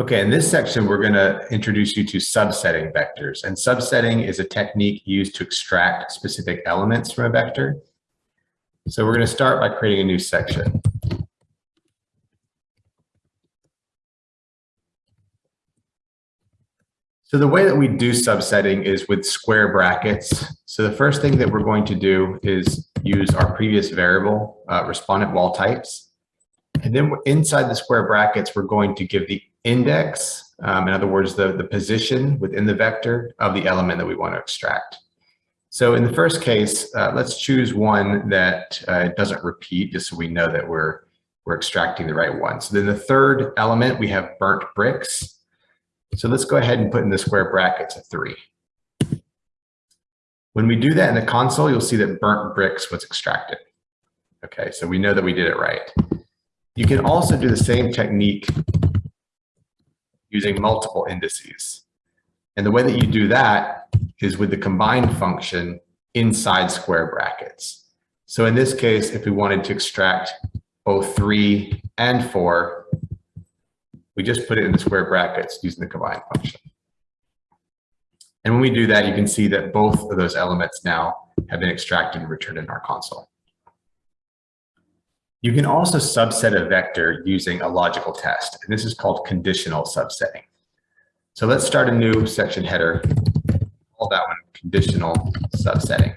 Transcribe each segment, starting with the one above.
Okay, in this section, we're going to introduce you to subsetting vectors. And subsetting is a technique used to extract specific elements from a vector. So we're going to start by creating a new section. So the way that we do subsetting is with square brackets. So the first thing that we're going to do is use our previous variable, uh, respondent wall types. And then inside the square brackets, we're going to give the index, um, in other words, the, the position within the vector of the element that we want to extract. So in the first case, uh, let's choose one that uh, doesn't repeat, just so we know that we're, we're extracting the right one. So then the third element, we have burnt bricks. So let's go ahead and put in the square brackets a three. When we do that in the console, you'll see that burnt bricks was extracted. Okay, so we know that we did it right. You can also do the same technique using multiple indices. And the way that you do that is with the combined function inside square brackets. So in this case, if we wanted to extract both three and four, we just put it in the square brackets using the combined function. And when we do that, you can see that both of those elements now have been extracted and returned in our console. You can also subset a vector using a logical test, and this is called conditional subsetting. So let's start a new section header, call that one conditional subsetting.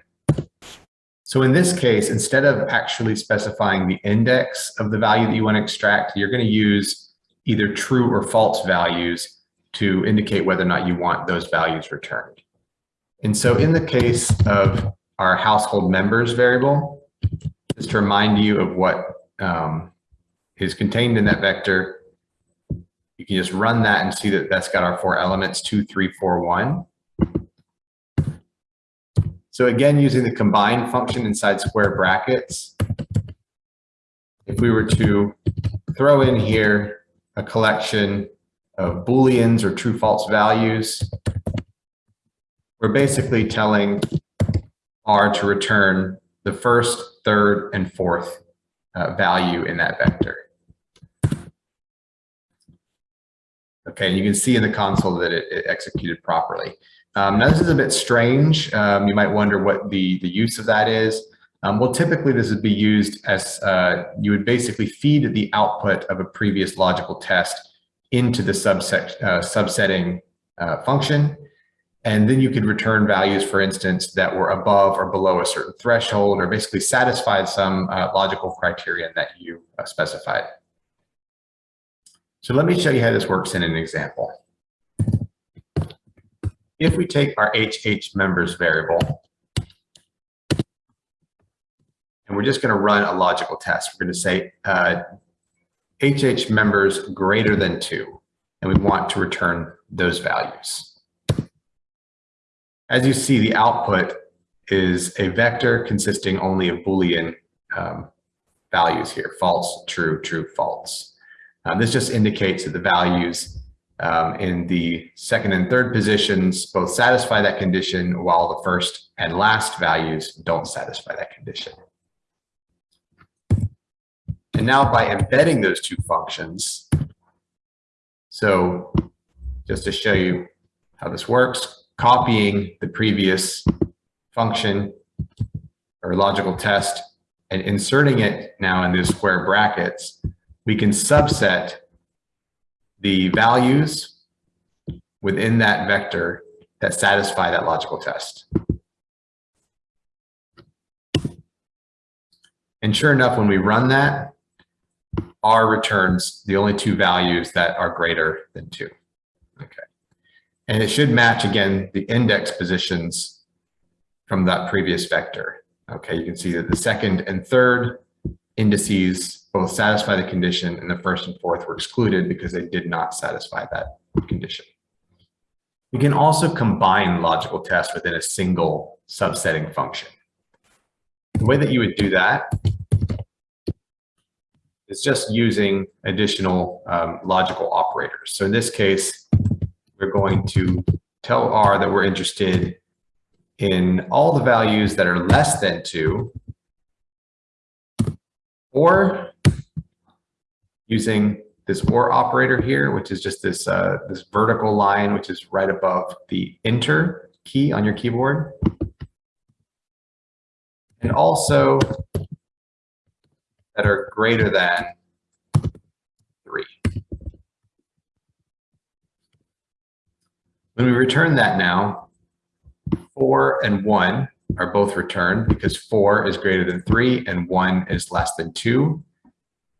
So in this case, instead of actually specifying the index of the value that you want to extract, you're going to use either true or false values to indicate whether or not you want those values returned. And so in the case of our household members variable, just to remind you of what um, is contained in that vector. You can just run that and see that that's got our four elements, two, three, four, one. So again, using the combine function inside square brackets, if we were to throw in here a collection of booleans or true false values, we're basically telling R to return the first, third, and fourth uh, value in that vector. Okay, and you can see in the console that it, it executed properly. Um, now this is a bit strange. Um, you might wonder what the, the use of that is. Um, well, typically this would be used as uh, you would basically feed the output of a previous logical test into the subset, uh, subsetting uh, function. And then you could return values, for instance, that were above or below a certain threshold or basically satisfied some uh, logical criterion that you uh, specified. So let me show you how this works in an example. If we take our HH members variable, and we're just going to run a logical test. We're going to say uh, HH members greater than 2, and we want to return those values. As you see, the output is a vector consisting only of Boolean um, values here, false, true, true, false. Um, this just indicates that the values um, in the second and third positions both satisfy that condition while the first and last values don't satisfy that condition. And now by embedding those two functions, so just to show you how this works, copying the previous function or logical test and inserting it now in these square brackets, we can subset the values within that vector that satisfy that logical test. And sure enough, when we run that, R returns the only two values that are greater than two. Okay. And it should match again the index positions from that previous vector. Okay, you can see that the second and third indices both satisfy the condition and the first and fourth were excluded because they did not satisfy that condition. We can also combine logical tests within a single subsetting function. The way that you would do that is just using additional um, logical operators. So in this case, we're going to tell R that we're interested in all the values that are less than 2 or using this or operator here, which is just this, uh, this vertical line, which is right above the enter key on your keyboard. And also that are greater than three. When we return that now, four and one are both returned because four is greater than three and one is less than two.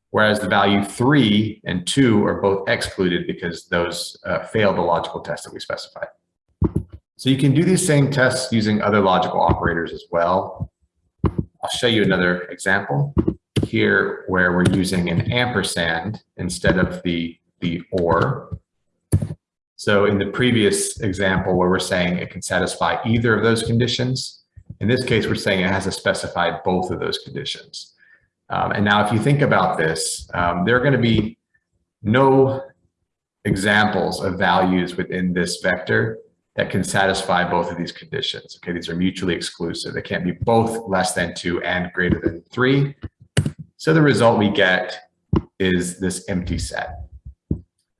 Whereas the value three and two are both excluded because those uh, fail the logical test that we specified. So you can do these same tests using other logical operators as well. I'll show you another example here where we're using an ampersand instead of the, the or. So in the previous example where we're saying it can satisfy either of those conditions, in this case, we're saying it has to specify both of those conditions. Um, and now if you think about this, um, there are going to be no examples of values within this vector that can satisfy both of these conditions. Okay, these are mutually exclusive. They can't be both less than two and greater than three. So the result we get is this empty set.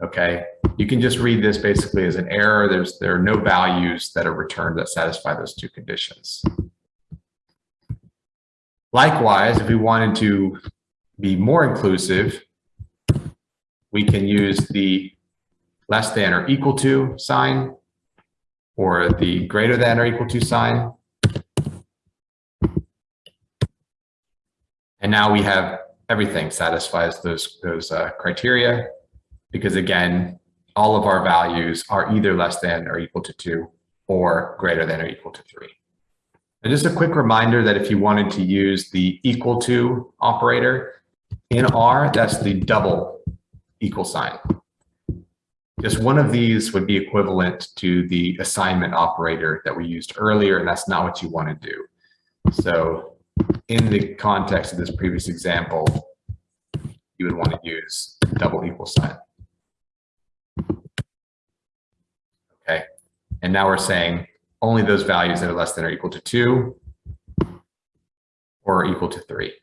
Okay, you can just read this basically as an error. There's there are no values that are returned that satisfy those two conditions. Likewise, if we wanted to be more inclusive, we can use the less than or equal to sign or the greater than or equal to sign. And now we have everything satisfies those, those uh, criteria because again, all of our values are either less than or equal to two or greater than or equal to three. And just a quick reminder that if you wanted to use the equal to operator in R, that's the double equal sign. Just one of these would be equivalent to the assignment operator that we used earlier, and that's not what you want to do. So in the context of this previous example, you would want to use double equal sign. Okay, and now we're saying only those values that are less than or equal to two or equal to three.